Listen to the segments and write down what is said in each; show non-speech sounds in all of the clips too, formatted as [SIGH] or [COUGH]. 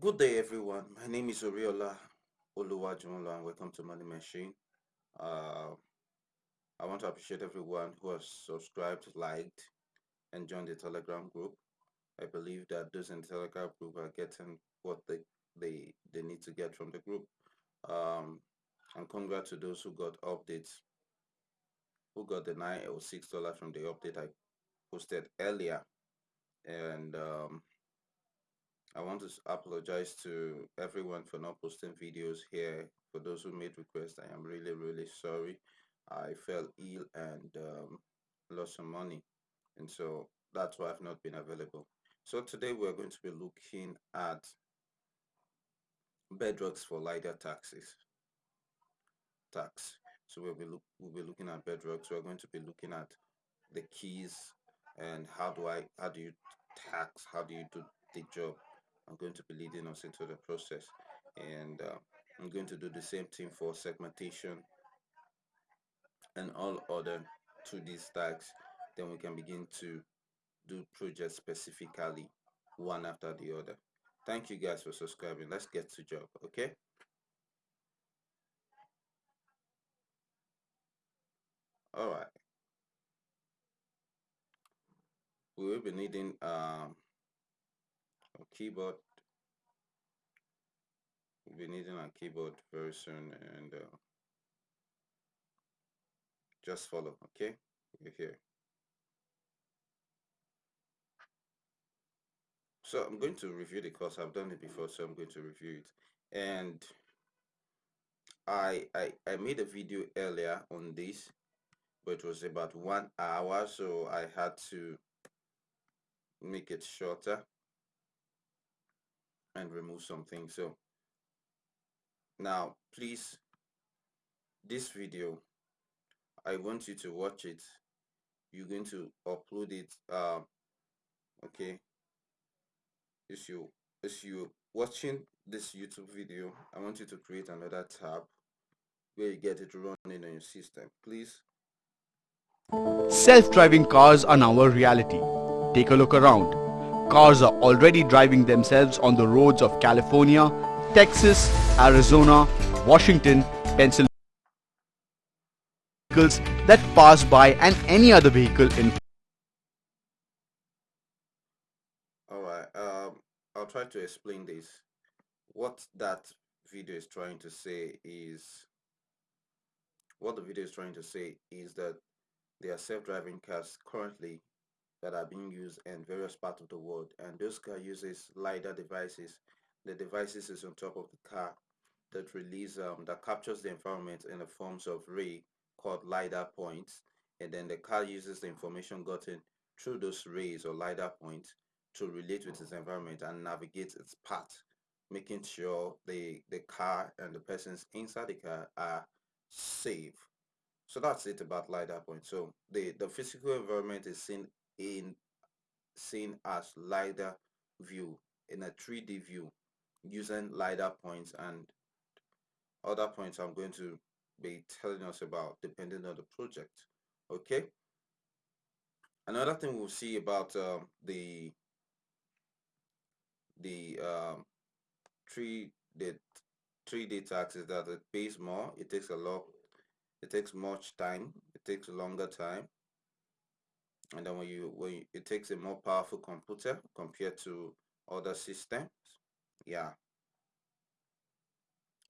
Good day, everyone. My name is Oriola Oluwajunlo, and welcome to Money Machine. Uh, I want to appreciate everyone who has subscribed, liked, and joined the Telegram group. I believe that those in the Telegram group are getting what they they, they need to get from the group. Um, and congrats to those who got updates, who got the nine or six dollars from the update I posted earlier. And um, I want to apologize to everyone for not posting videos here. For those who made requests, I am really, really sorry. I fell ill and um, lost some money. And so that's why I've not been available. So today we're going to be looking at bedrocks for LIDAR taxes. Tax. So we'll be, look, we'll be looking at bedrocks. We're going to be looking at the keys and how do I, how do you tax, how do you do the job I'm going to be leading us into the process and uh, I'm going to do the same thing for segmentation and all other 2D stacks. Then we can begin to do projects specifically one after the other. Thank you guys for subscribing. Let's get to job okay? All right. We will be needing um, keyboard we'll be needing a keyboard very soon and uh, just follow okay? You're here. So I'm going to review the course. I've done it before so I'm going to review it. And I, I I made a video earlier on this but it was about one hour so I had to make it shorter and remove something. So now please this video I want you to watch it. You're going to upload it uh, okay? As you as you watching this YouTube video I want you to create another tab where you get it running on your system. Please. Self-driving cars are now a reality. Take a look around. Cars are already driving themselves on the roads of California, Texas, Arizona, Washington, Pennsylvania. Vehicles that pass by and any other vehicle in all right um I'll try to explain this. What that video is trying to say is what the video is trying to say is that there are self-driving cars currently that are being used in various parts of the world. And those car uses lidar devices. The devices is on top of the car that release um, that captures the environment in the forms of ray called lidar points. And then the car uses the information gotten through those rays or lidar points to relate with its environment and navigate its path making sure the the car and the persons inside the car are safe. So that's it about LiDAR point. So the, the physical environment is seen in seen as LiDAR view in a 3D view using LiDAR points and other points I'm going to be telling us about depending on the project. Okay. Another thing we'll see about um, the the um, three the 3D tax is that it pays more. It takes a lot it takes much time it takes longer time and then when you when you, it takes a more powerful computer compared to other systems yeah.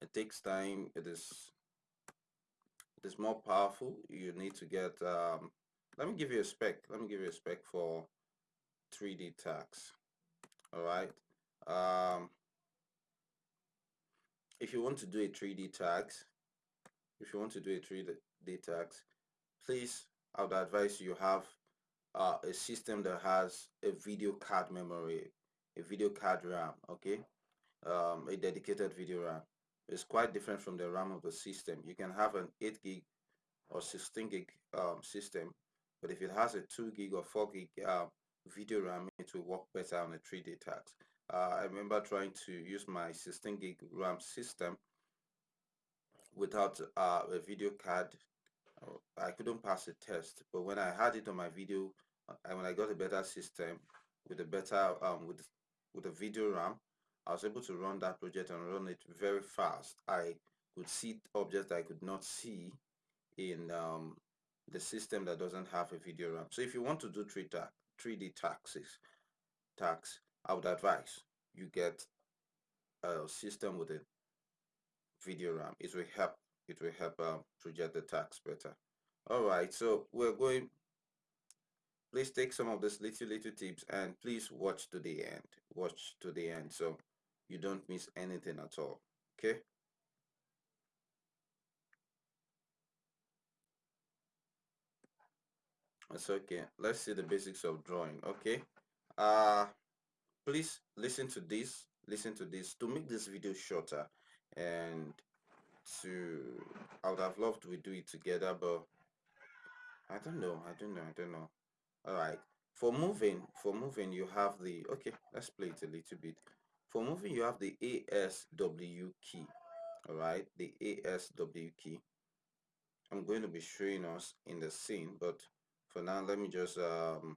It takes time it is it is more powerful. You need to get um let me give you a spec let me give you a spec for 3d tax all right? Um if you want to do a 3d tax if you want to do a 3D tax, please I would advise you have uh, a system that has a video card memory, a video card RAM, okay, um, a dedicated video RAM. It's quite different from the RAM of the system. You can have an 8 gig or 16 gig um, system, but if it has a 2 gig or 4 gig uh, video RAM, it will work better on a 3D tax. Uh, I remember trying to use my 16 gig RAM system without uh, a video card I couldn't pass the test but when I had it on my video and when I got a better system with a better um, with with a video RAM I was able to run that project and run it very fast. I could see objects I could not see in um, the system that doesn't have a video RAM. So if you want to do 3 3D taxes, tax, I would advise you get a system with a video RAM. It will help. It will help um, project the tax better. All right, so we're going. Please take some of these little little tips and please watch to the end. Watch to the end so you don't miss anything at all. Okay. That's okay. Let's see the basics of drawing. Okay. Uh please listen to this. Listen to this to make this video shorter and to I would have loved we do it together, but I don't know. I don't know. I don't know. All right. For moving, for moving, you have the okay. Let's play it a little bit. For moving, you have the ASW key. All right, the ASW key. I'm going to be showing us in the scene, but for now let me just um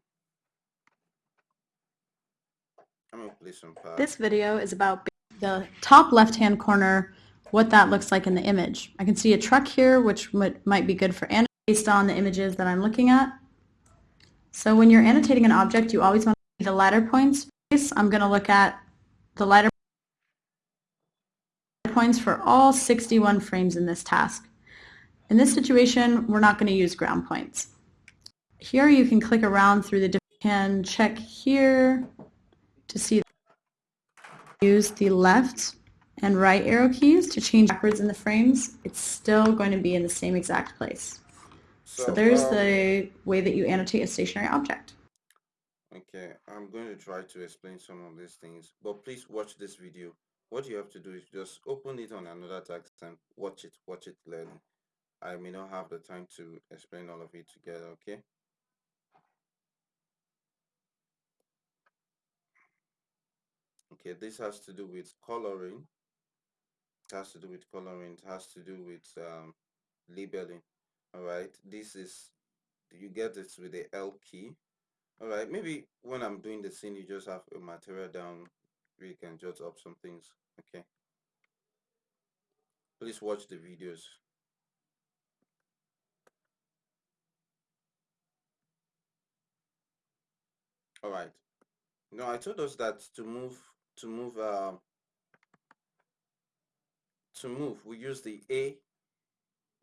I'm gonna play some parts. This video is about the top left-hand corner, what that looks like in the image. I can see a truck here, which might be good for annotating based on the images that I'm looking at. So when you're annotating an object, you always want to see the lidar points. I'm going to look at the lidar points for all 61 frames in this task. In this situation, we're not going to use ground points. Here you can click around through the different, can check here to see use the left and right arrow keys to change backwards in the frames. It's still going to be in the same exact place. So, so there's um, the way that you annotate a stationary object. Okay, I'm going to try to explain some of these things, but please watch this video. What you have to do is just open it on another text and watch it, watch it clearly. I may not have the time to explain all of it together, okay? okay this has to do with coloring has to do with coloring it has to do with um, labeling all right this is you get this with the L key all right maybe when I'm doing the scene you just have a material down you can jot up some things okay? Please watch the videos. All right now I told us that to move to move uh, to move we use the A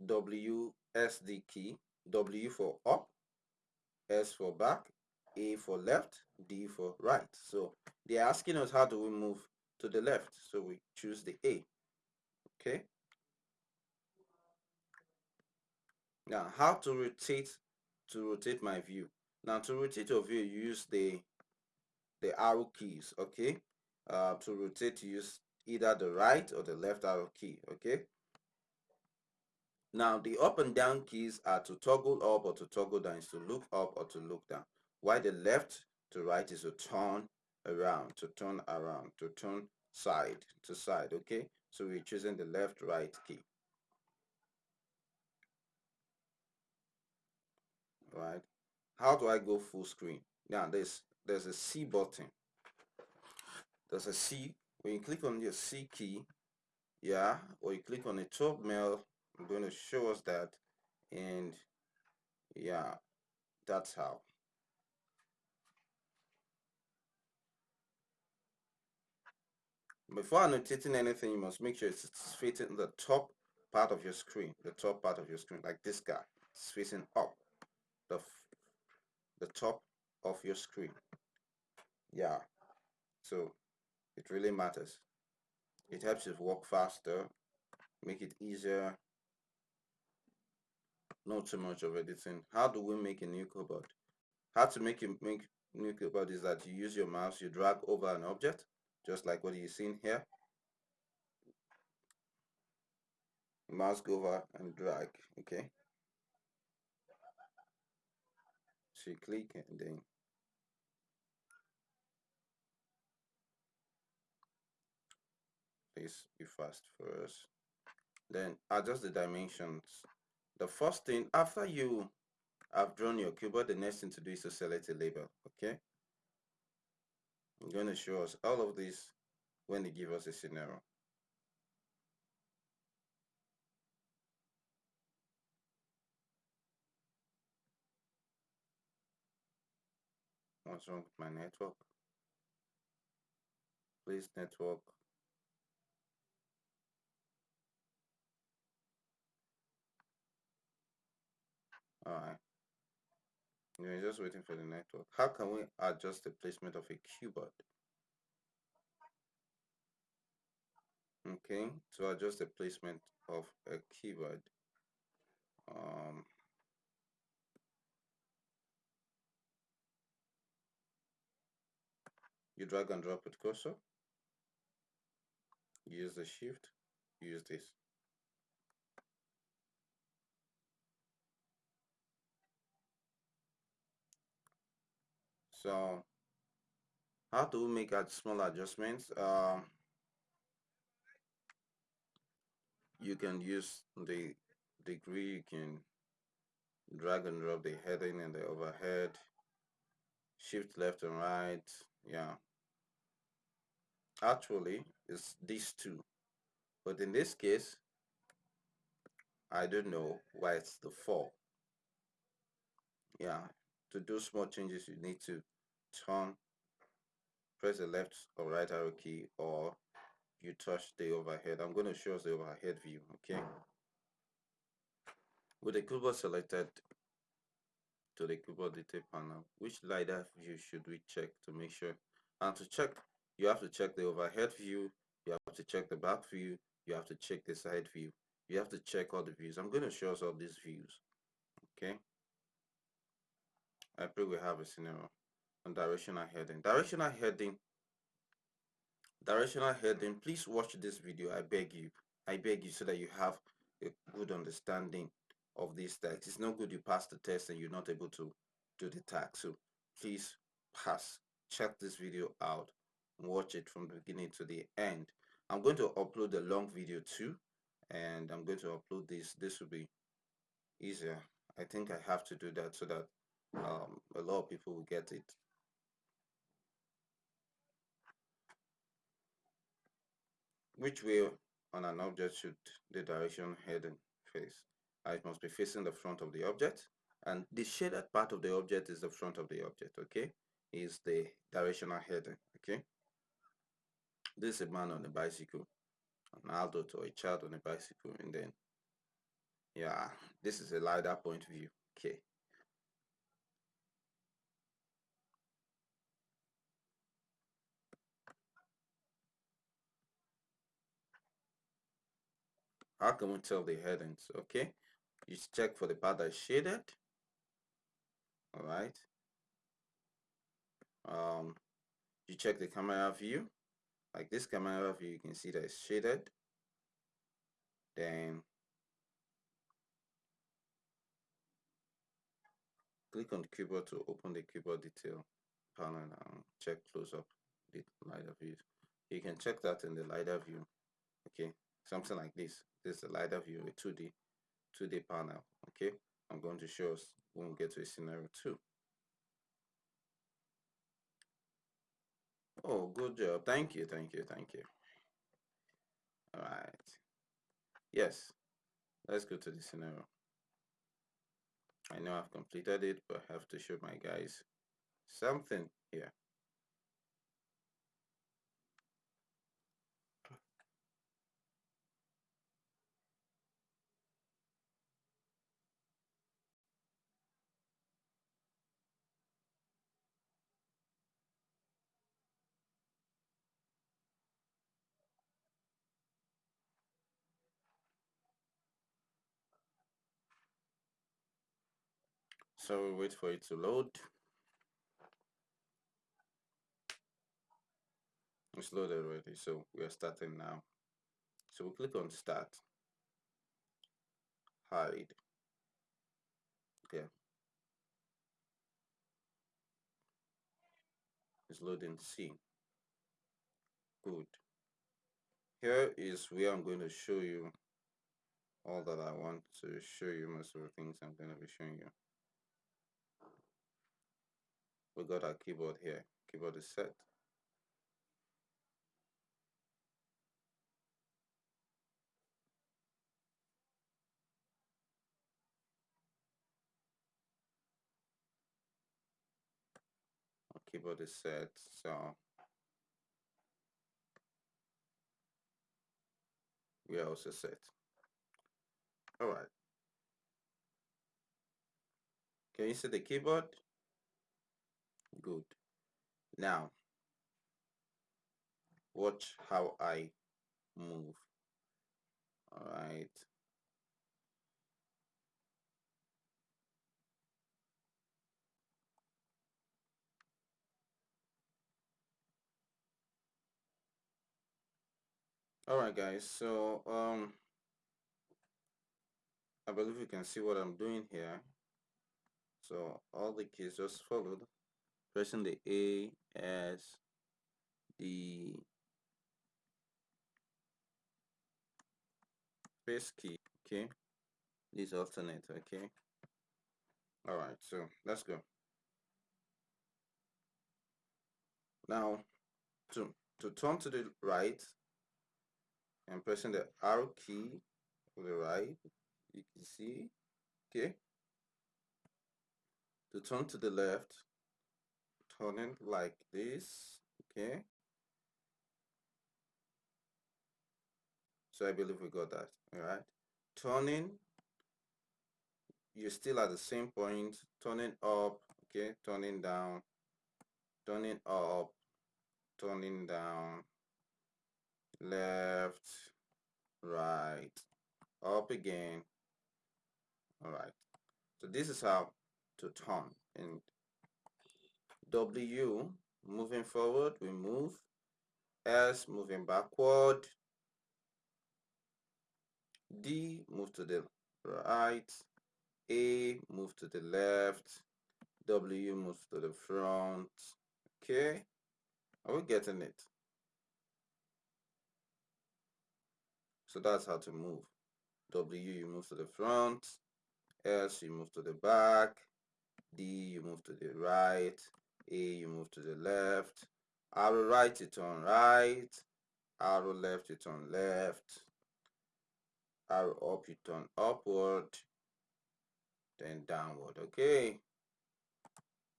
W S D key W for up S for back A for left D for right. So they're asking us how do we move to the left so we choose the A okay? Now how to rotate to rotate my view? Now to rotate your view use the the arrow keys okay? Uh, to rotate use either the right or the left arrow key okay? Now the up and down keys are to toggle up or to toggle down. Is to look up or to look down. While the left to right is to turn around to turn around to turn side to side okay? So we're choosing the left right key. Right how do I go full screen? Now there's there's a C button. There's a C when you click on your C key yeah or you click on the top mail I'm going to show us that and yeah that's how. Before annotating anything you must make sure it's facing the top part of your screen the top part of your screen like this guy. It's facing up the the top of your screen. Yeah. So it really matters. It helps you work faster make it easier. Not too much of editing. How do we make a new cuboid how to make it make new cuboid is that you use your mouse you drag over an object just like what you're seeing here. Mouse go over and drag okay? So you click and then be fast for us then adjust the dimensions the first thing after you have drawn your cuboid the next thing to do is to select a label okay I'm going to show us all of this when they give us a scenario. What's wrong with my network? Please network. Alright. We're just waiting for the network. How can we adjust the placement of a cuboid? Okay, to adjust the placement of a cuboid, um, you drag and drop with cursor use the shift use this so how to make small adjustments? Um, you can use the degree you can drag and drop the heading and the overhead shift left and right yeah. Actually it's these two. But in this case I don't know why it's the four. Yeah to do small changes you need to turn press the left or right arrow key or you touch the overhead. I'm going to show us the overhead view okay? With the cuboid selected to the cuboid detail panel which LiDAR view should we check to make sure? And to check you have to check the overhead view you have to check the back view you have to check the side view. You have to check all the views. I'm going to show us all these views okay i pray we have a scenario on directional heading. Directional heading directional heading please watch this video i beg you. I beg you so that you have a good understanding of this tags it's no good you pass the test and you're not able to do the tax. so please pass. Check this video out. Watch it from the beginning to the end. I'm going to upload a long video too and i'm going to upload this. This will be easier. I think i have to do that so that um, a lot of people will get it. Which way on an object should the direction heading face. It must be facing the front of the object and the shaded part of the object is the front of the object okay? Is the directional heading okay? This is a man on a bicycle an adult or a child on a bicycle and then yeah this is a LiDAR point of view okay how can we tell the headings okay? You check for the part that is shaded. All right. Um you check the camera view. Like this camera view you can see that it's shaded. Then click on the cuboid to open the cuboid detail panel and check close up the LiDAR view you can check that in the LiDAR view okay something like this this is the LiDAR view a 2d 2d panel okay i'm going to show us when we get to a scenario 2 Oh, good job. Thank you, thank you, thank you. All right. Yes, let's go to the scenario. I know I've completed it, but I have to show my guys something here. So we wait for it to load. It's loaded already so we are starting now. So we click on start. Hide. Okay it's loading C. Good. Here is where I'm going to show you all that I want to show you most of the things I'm going to be showing you we got our keyboard here keyboard is set. Our keyboard is set so we are also set. All right. Can you see the keyboard? Good. Now watch how I move. All right all right guys so um I believe you can see what I'm doing here. So all the keys just followed pressing the a as the space key okay? This alternate okay? All right so let's go. Now to to turn to the right I'm pressing the arrow key to the right you can see okay? To turn to the left turning like this okay? So I believe we got that all right? Turning you're still at the same point. Turning up okay? Turning down. Turning up turning down. Left right up again. All right. So this is how to turn and W moving forward we move. S moving backward. D move to the right. A move to the left. W moves to the front. Okay. Are we getting it? So that's how to move. W you move to the front. S you move to the back. D you move to the right A you move to the left. Arrow right you turn right. Arrow left you turn left. Arrow up you turn upward. Then downward okay?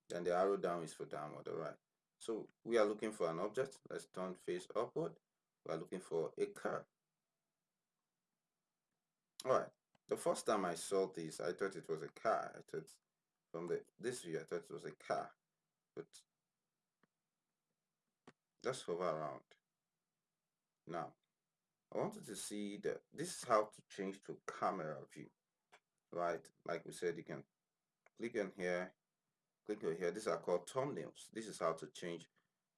Then the arrow down is for downward all right. So we are looking for an object. Let's turn face upward. We are looking for a car. All right. The first time i saw this i thought it was a car. I thought from the this view i thought it was a car but let's hover around. Now i wanted to see that this is how to change to camera view right? Like we said you can click on here click on here. These are called thumbnails. This is how to change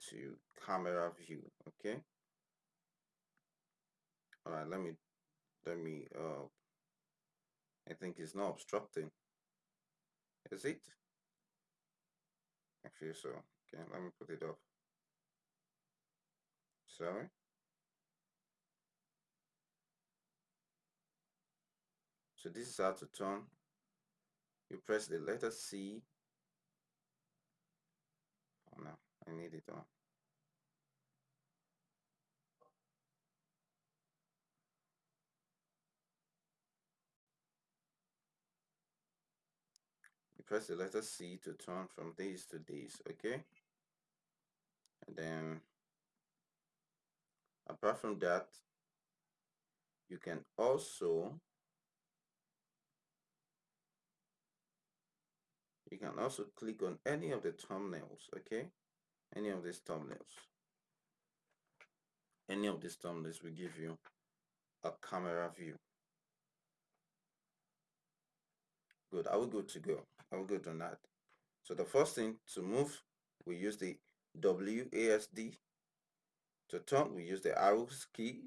to camera view okay? All right let me let me uh I think it's not obstructing. Is it I feel so okay let me put it up. Sorry? So this is how to turn. You press the letter C. Oh no I need it on press the letter C to turn from this to this okay? And then apart from that you can also you can also click on any of the thumbnails okay? Any of these thumbnails. Any of these thumbnails will give you a camera view. Good. Are we good to go we good on that. So the first thing to move we use the WASD to turn we use the arrows key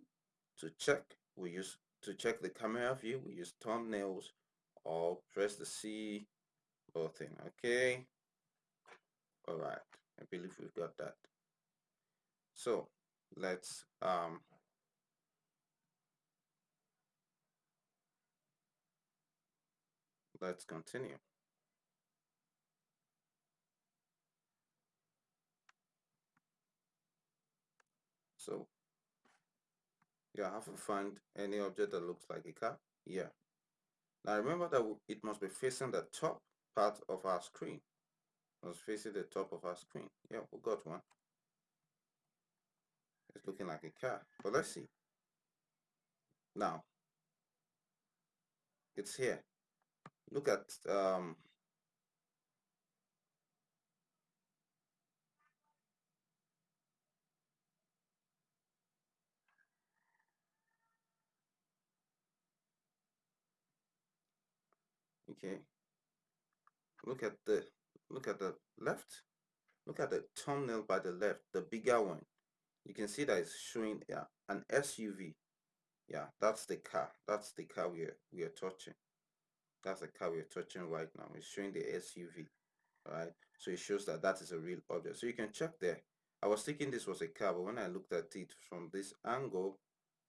to check. We use to check the camera view we use thumbnails or press the C button. okay? All right i believe we've got that. So let's um let's continue so yeah have to find any object that looks like a car yeah now remember that it must be facing the top part of our screen was facing the top of our screen. Yeah, we got one. It's looking like a car, but let's see. Now, it's here. Look at um, okay. Mm. Look at the look at the left. Look at the thumbnail by the left the bigger one. You can see that it's showing yeah, an SUV yeah that's the car. That's the car we are we are touching. That's the car we're touching right now. It's showing the SUV right so it shows that that is a real object. So you can check there. I was thinking this was a car but when I looked at it from this angle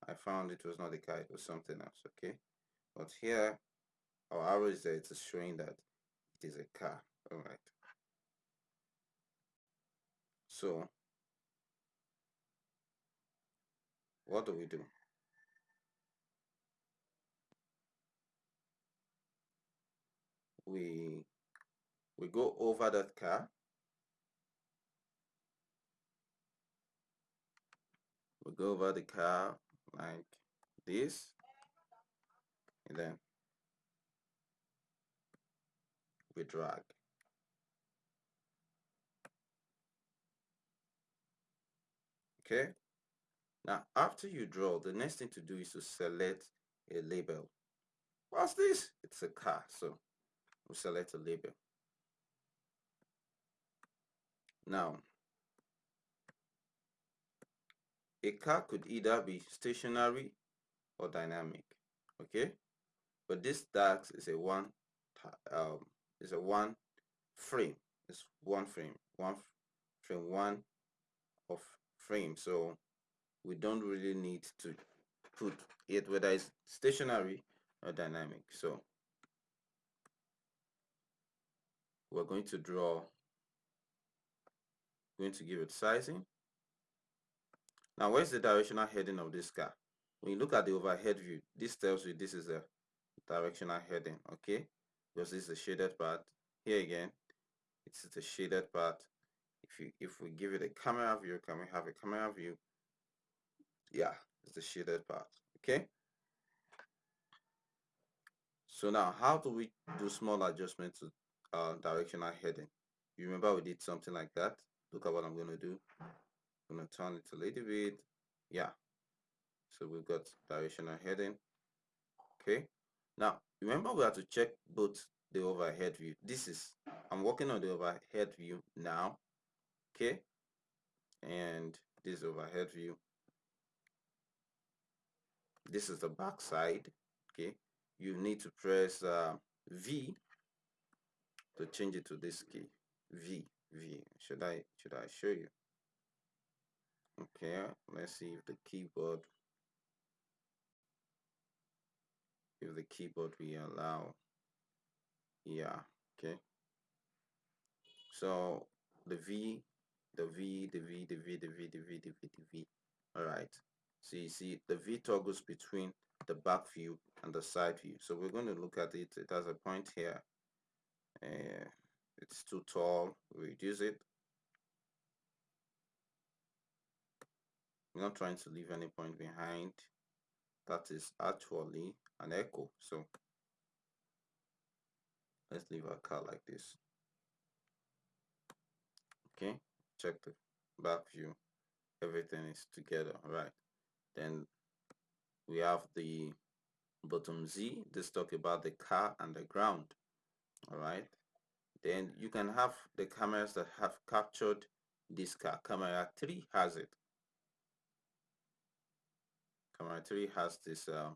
I found it was not a car it was something else okay? But here our arrow is there it's showing that it is a car. All right. So what do we do? We we go over that car. We go over the car like this. And then we drag okay? Now after you draw the next thing to do is to select a label. What's this? It's a car so we'll select a label. Now a car could either be stationary or dynamic okay? But this DAX is a one um, is a one frame. It's one frame. One frame one of frame. So we don't really need to put it whether it's stationary or dynamic. So we're going to draw going to give it sizing. Now where's the directional heading of this car? When you look at the overhead view this tells you this is a directional heading okay because this is the shaded part. Here again it's the shaded part. If you if we give it a camera view can we have a camera view? Yeah it's the shaded part okay? So now how do we do small adjustments to uh, directional heading? You remember we did something like that? Look at what I'm to do. I'm to turn it a little bit. Yeah. So we've got directional heading okay now remember we have to check both the overhead view. This is i'm working on the overhead view now okay? And this overhead view this is the back side okay? You need to press uh, v to change it to this key. V v. Should i should i show you? Okay let's see if the keyboard if the keyboard will allow. Yeah okay. So the v the v the v the v the v the v the v the v. All right so you see the v toggles between the back view and the side view. So we're going to look at it. It has a point here. Uh, it's too tall. We reduce it. I'm not trying to leave any point behind that is actually an echo so let's leave our car like this. Okay check the back view. Everything is together all right? Then we have the bottom Z. This talk about the car and the ground all right? Then you can have the cameras that have captured this car. Camera 3 has it camera 3 has this uh,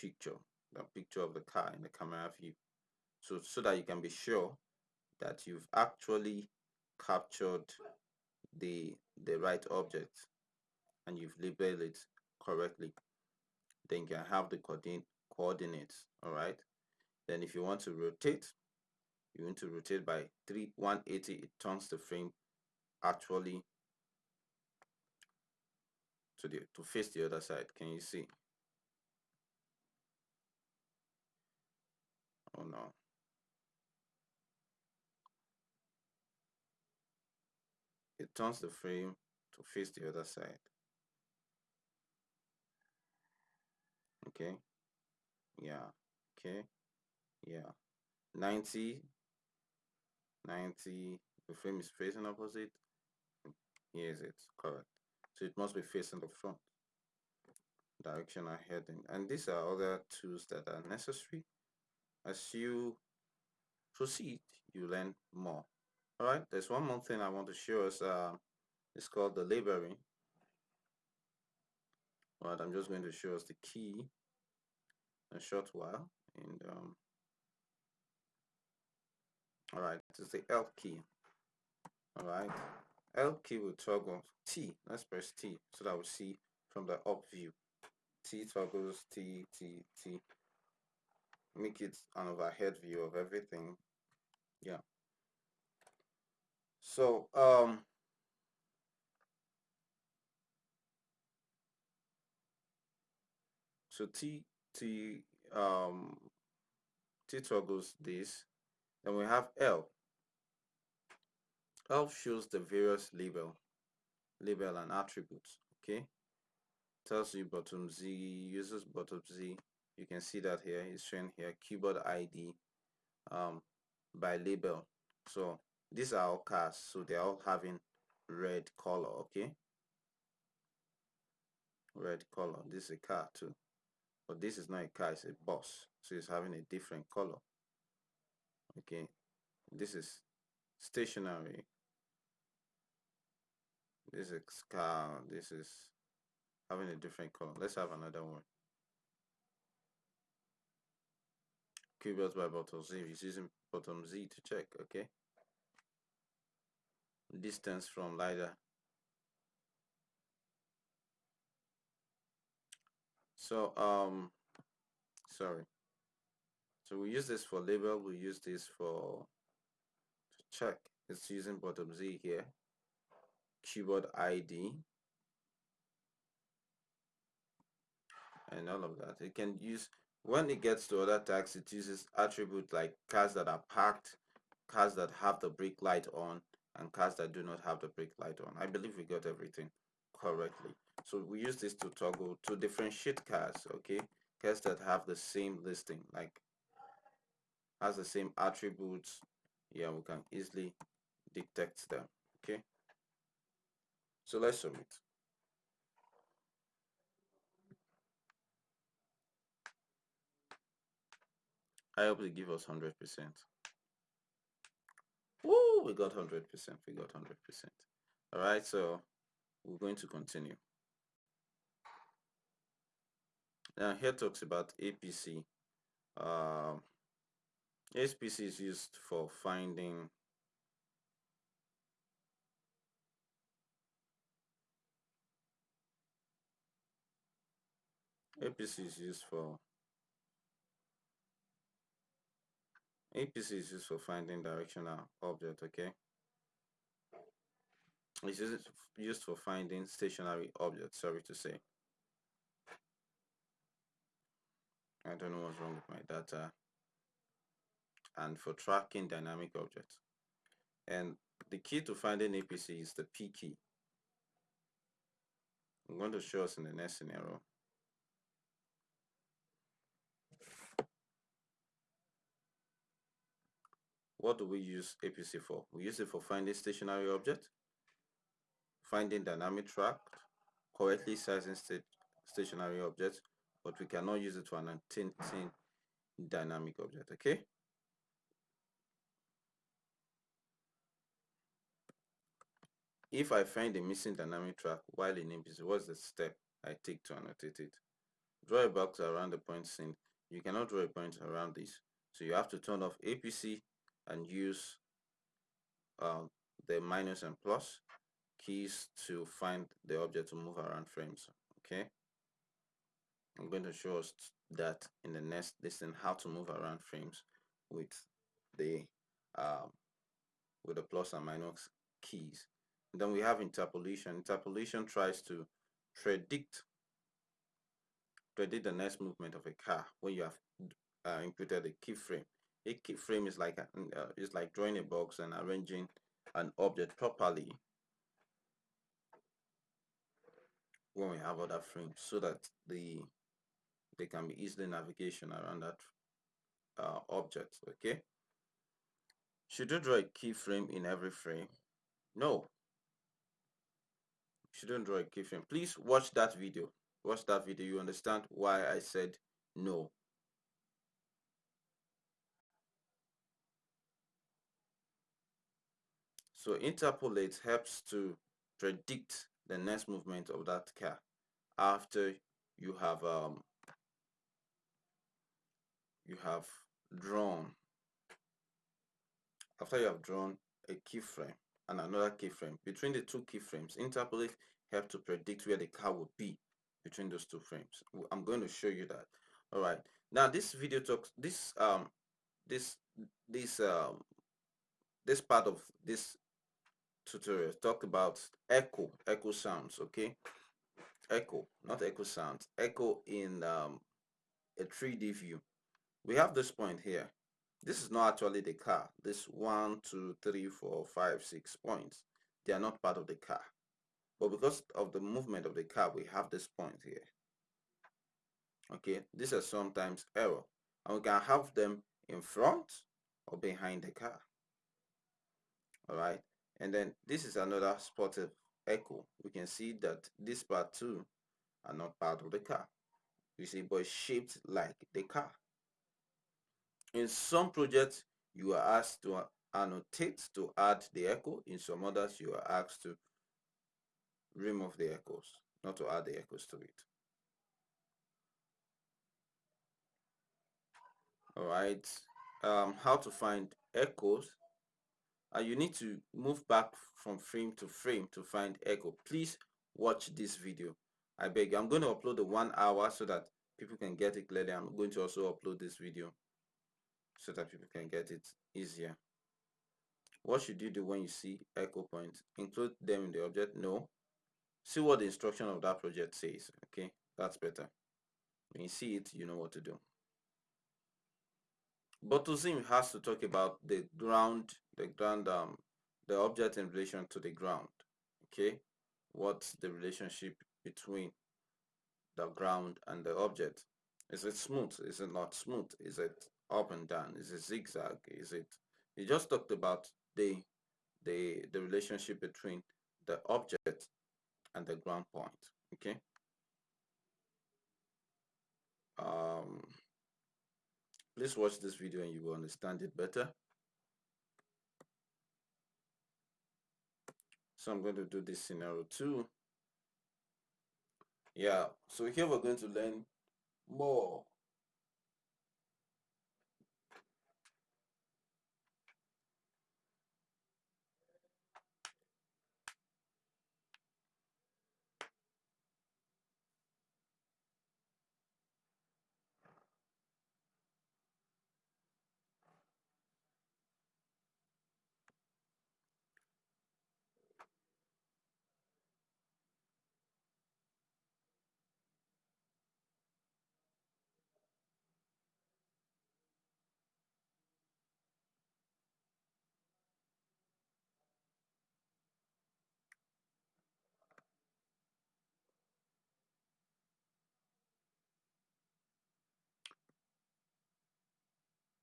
picture the picture of the car in the camera view. So so that you can be sure that you've actually captured the the right object and you've labeled it correctly. Then you can have the coordinate coordinates all right? Then if you want to rotate you want to rotate by 3 180 it turns the frame actually to the to face the other side. Can you see? Oh no. It turns the frame to face the other side. Okay. Yeah. Okay. Yeah. 90 90 the frame is facing opposite. Here's it. Correct so it must be facing the front direction heading and these are other tools that are necessary. As you proceed you learn more. All right there's one more thing i want to show us uh, it's called the labeling. All right i'm just going to show us the key a short while and um, all right it's the L key. All right L key will toggle T let's press T so that we see from the up view. T toggles T T T. Make it an overhead view of everything. Yeah. So um so T T um T toggles this. Then we have L L shows the various label label and attributes okay? Tells you bottom Z uses bottom Z. You can see that here it's showing here cuboid ID um, by label. So these are all cars so they're all having red color okay? Red color this is a car too. But this is not a car it's a bus so it's having a different color okay? This is stationary this is car this is having a different color. Let's have another one. Cuboids by bottom Z. Is using bottom Z to check okay? Distance from LiDAR. So um sorry. So we use this for label. We use this for to check. It's using bottom Z here cuboid ID and all of that. It can use when it gets to other tags it uses attributes like cars that are parked cars that have the brake light on and cars that do not have the brake light on. I believe we got everything correctly. So we use this to toggle to differentiate cars okay? Cars that have the same listing like has the same attributes. Yeah we can easily detect them okay so let's submit I hope they give us 100%. Woo, we got 100%. We got 100%. All right, so we're going to continue. Now here talks about APC. Uh, um, APC is used for finding APC is used for APC is used for finding directional object, okay? It's used used for finding stationary objects, sorry to say. I don't know what's wrong with my data. And for tracking dynamic objects. And the key to finding APC is the P key. I'm going to show us in the next scenario. What do we use APC for? We use it for finding stationary object, finding dynamic track, correctly sizing st stationary objects, but we cannot use it for an tinting dynamic object, okay? If I find a missing dynamic track while in APC, what's the step I take to annotate it? Draw a box around the point seen. You cannot draw a point around this. So you have to turn off APC and use um, the minus and plus keys to find the object to move around frames okay? I'm going to show us that in the next lesson how to move around frames with the um, with the plus and minus keys. And then we have interpolation. Interpolation tries to predict predict the next movement of a car when you have uh, inputted a keyframe a keyframe is like a, uh, is like drawing a box and arranging an object properly. When we have other frames so that the they can be easily navigation around that uh, object okay? Should you draw a keyframe in every frame? No. Shouldn't draw a keyframe please watch that video. Watch that video. You understand why I said no so interpolate helps to predict the next movement of that car after you have um, you have drawn after you have drawn a keyframe and another keyframe. Between the two keyframes interpolate help to predict where the car will be between those two frames. I'm going to show you that. All right. Now this video talks this um this this um this part of this tutorial talk about echo echo sounds okay? Echo not echo sounds echo in um, a 3d view. We have this point here. This is not actually the car. This one two three four five six points. They are not part of the car. But because of the movement of the car we have this point here. Okay? This is sometimes error. And we can have them in front or behind the car. All right and then this is another spotted echo. We can see that this part too are not part of the car. You see but shaped like the car. In some projects you are asked to annotate to add the echo. In some others you are asked to remove the echoes not to add the echoes to it. All right. Um, how to find echoes and you need to move back from frame to frame to find echo. Please watch this video. I beg you. I'm going to upload the one hour so that people can get it clearly. I'm going to also upload this video so that people can get it easier. What should you do when you see echo points? Include them in the object? No. See what the instruction of that project says okay? That's better. When you see it you know what to do Botuzim has to talk about the ground, the ground, um, the object in relation to the ground. Okay, what's the relationship between the ground and the object? Is it smooth? Is it not smooth? Is it up and down? Is it zigzag? Is it? He just talked about the the the relationship between the object and the ground point. Okay. Um, Please watch this video and you will understand it better. So I'm going to do this scenario too. Yeah, so here we're going to learn more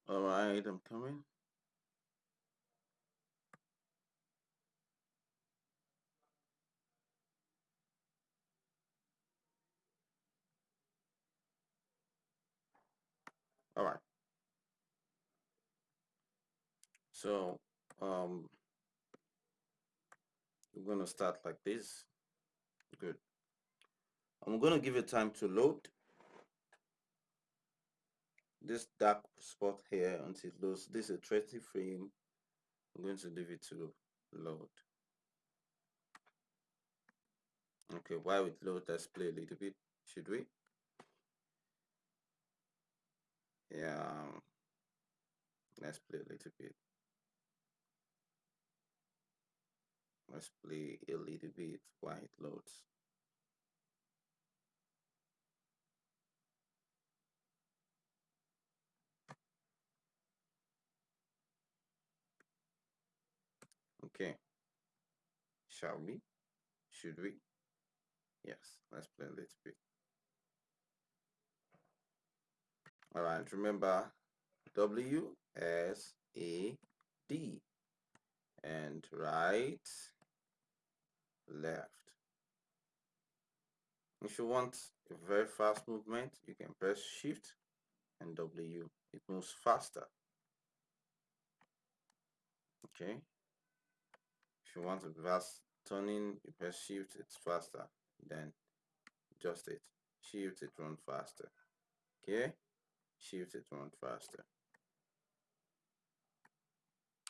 All right, I'm coming. All right. So, um, we're going to start like this. Good. I'm going to give it time to load this dark spot here until it loads. This is a 30 frame. I'm going to leave it to load. Okay, while it loads, let's play a little bit, should we? Yeah, let's play a little bit. Let's play a little bit while it loads. Okay. Shall we? Should we? yes let's play a little bit. All right remember W S A D. And right left. If you want a very fast movement you can press shift and W. It moves faster. Okay. If you want a fast turning you press shift it's faster then just it. Shift it run faster. Okay? Shift it run faster.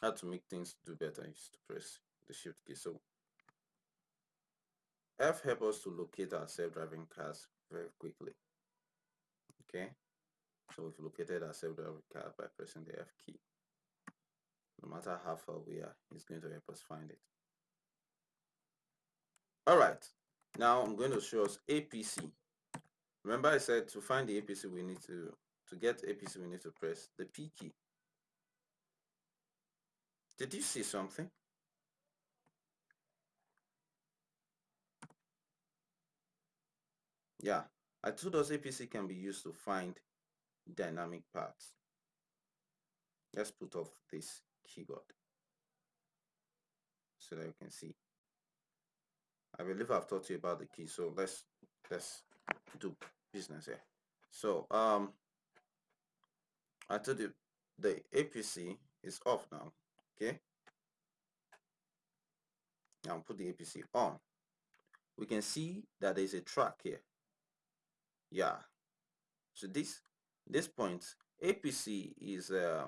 How to make things do better is to press the shift key. So F helps us to locate our self-driving cars very quickly. Okay? So we've located our self-driving car by pressing the F key. No matter how far we are it's going to help us find it all right now I'm going to show us APC remember I said to find the APC we need to to get APC we need to press the P key. Did you see something? Yeah I told us APC can be used to find dynamic parts. Let's put off this keyboard so that you can see I believe I've taught to you about the key so let's let's do business here. So um I told you the APC is off now okay? Now put the APC on. We can see that there's a track here. Yeah. So this this point APC is uh,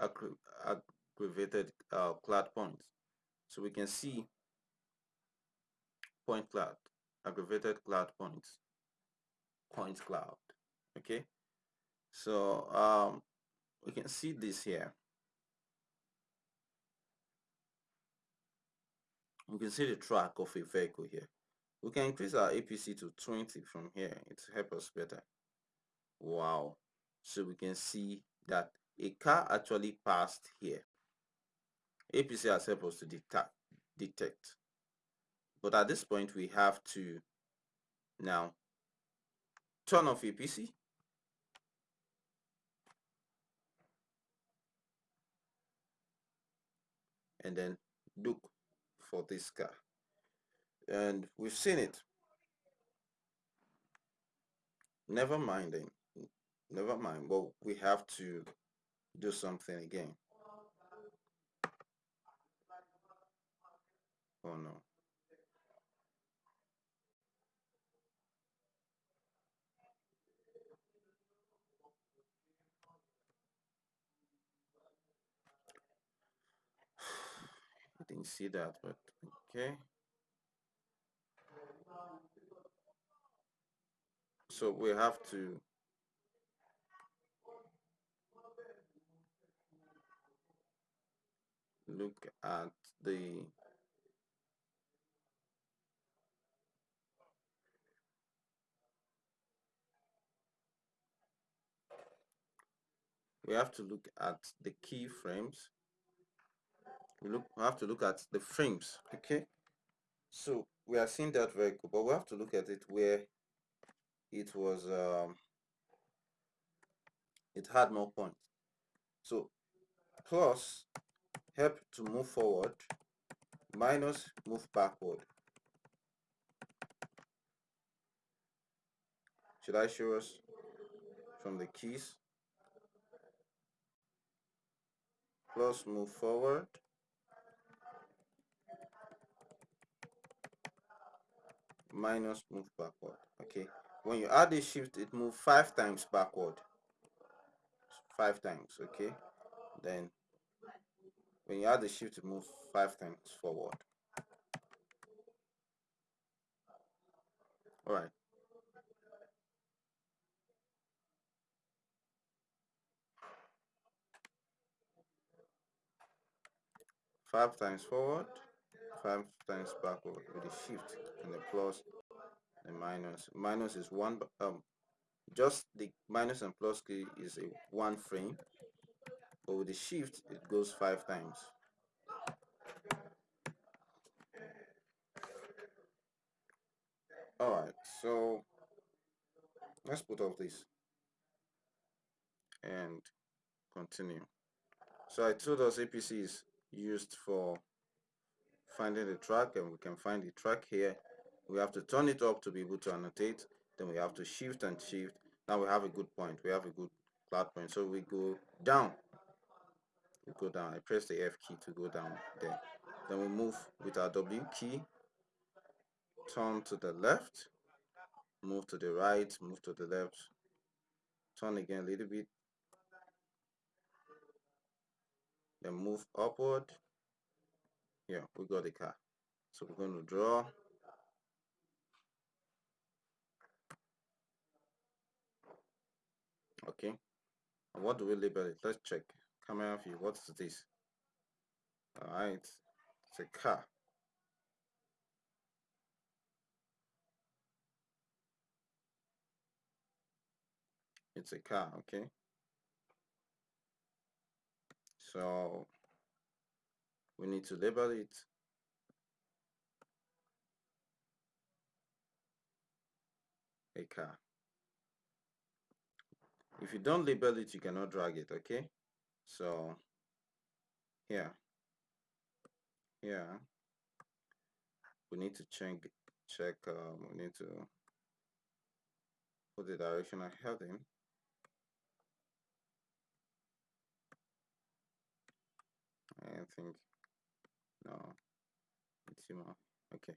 aggravated uh, cloud points so we can see point cloud aggravated cloud points point cloud okay? So um, we can see this here. We can see the track of a vehicle here. We can increase our APC to 20 from here. It help us better. Wow. So we can see that a car actually passed here APC has helped us to detect detect. But at this point we have to now turn off APC and then look for this car. And we've seen it. Never mind never mind. But we have to do something again oh no? [SIGHS] I didn't see that but okay. So we have to look at the we have to look at the keyframes we look we have to look at the frames okay? So we are seeing that very good but we have to look at it where it was um, it had more points. So plus help to move forward minus move backward. Should I show us from the keys plus move forward. Minus move backward. Okay. When you add the shift it move five times backward. Five times okay. Then when you add the shift it move five times forward. All right five times forward five times backward with the shift and the plus the minus minus is one um just the minus and plus key is a one frame but with the shift it goes five times Alright, so let's put off this and continue. So I told us APC is used for finding the track and we can find the track here. We have to turn it up to be able to annotate. Then we have to shift and shift. Now we have a good point. We have a good flat point. So we go down. We go down. I press the F key to go down there. Then we move with our W key. Turn to the left. Move to the right. Move to the left. Turn again a little bit then move upward. Yeah we got the car. So we're going to draw. Okay. And what do we label it? Let's check. Camera view what's this? All right. It's a car. It's a car okay so we need to label it. A car if you don't label it you cannot drag it okay? So here here we need to check check um, we need to put the directional heading I think no it's more okay.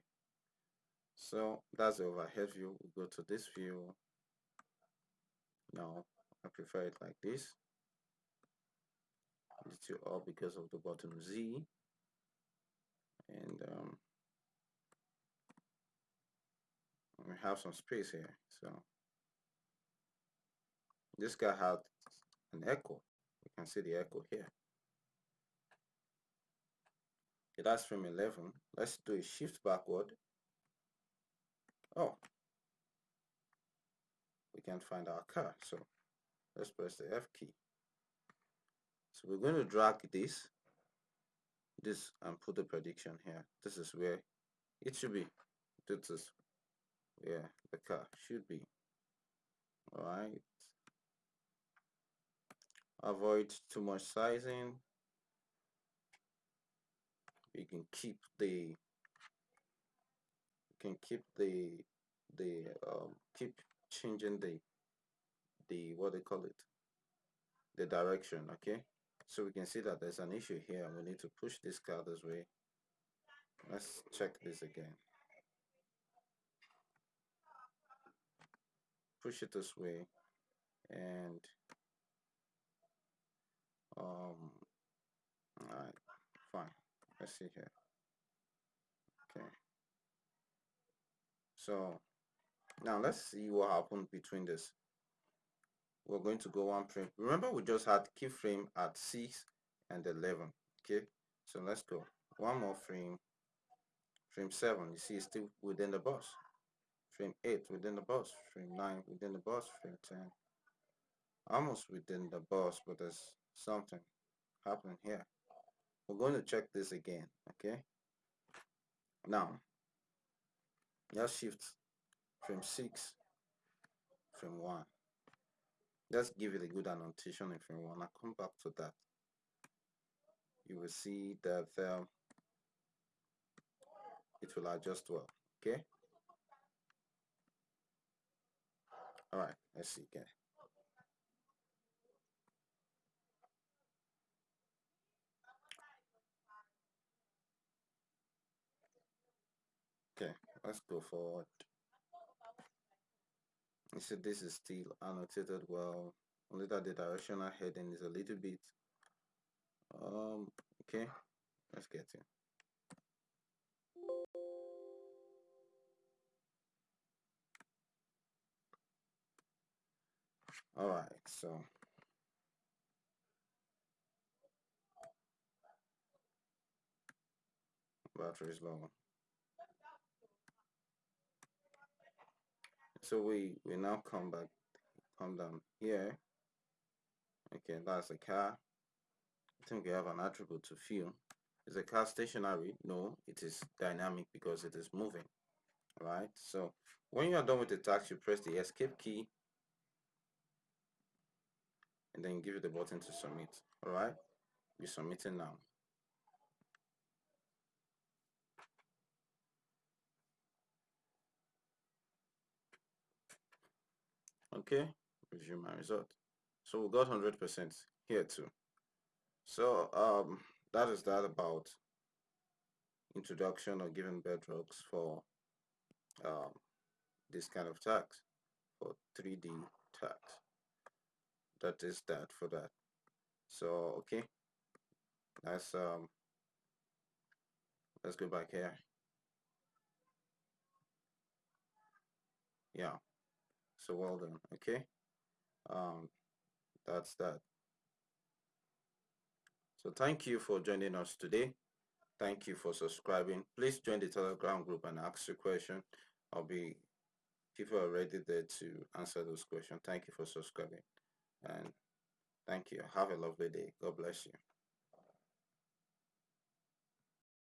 So that's the overhead view. We go to this view. Now I prefer it like this. It's two up because of the bottom Z. And um, we have some space here so. This guy had an echo. You can see the echo here Okay, that's frame 11. Let's do a shift backward. Oh, we can't find our car. So let's press the F key. So we're going to drag this, this and put the prediction here. This is where it should be. This is where the car should be. All right. Avoid too much sizing you can keep the you can keep the the um, keep changing the the what they call it? The direction okay? So we can see that there's an issue here and we need to push this car this way. Let's check this again. Push it this way and um all right let's see here okay. So now let's see what happened between this. We're going to go one frame. Remember we just had keyframe at 6 and 11 okay? So let's go. One more frame. Frame 7 you see it's still within the bus frame 8 within the bus frame 9 within the bus frame 10 almost within the bus but there's something happening here we're going to check this again okay? Now let's shift from 6 from 1 let's give it a good annotation in frame 1 I'll come back to that. You will see that um, it will adjust well okay? All right let's see again Go forward. You see this is still annotated well, only that the directional heading is a little bit um okay let's get in. All right so. Battery is low so we we now come back come down here. Okay that's a car. I think we have an attribute to fill is a car stationary? No it is dynamic because it is moving Alright, so when you are done with the task, you press the escape key and then give it the button to submit. Alright, we're submitting now. Okay, review my result. So we got 100% here too. So um, that is that about introduction or given bedrocks for um, this kind of tax for 3D tax. That is that for that. So okay, let's um, let's go back here. Yeah, so well done. Okay, um, that's that. So thank you for joining us today. Thank you for subscribing. Please join the Telegram group and ask your question. I'll be people are ready there to answer those questions. Thank you for subscribing and thank you. Have a lovely day. God bless you.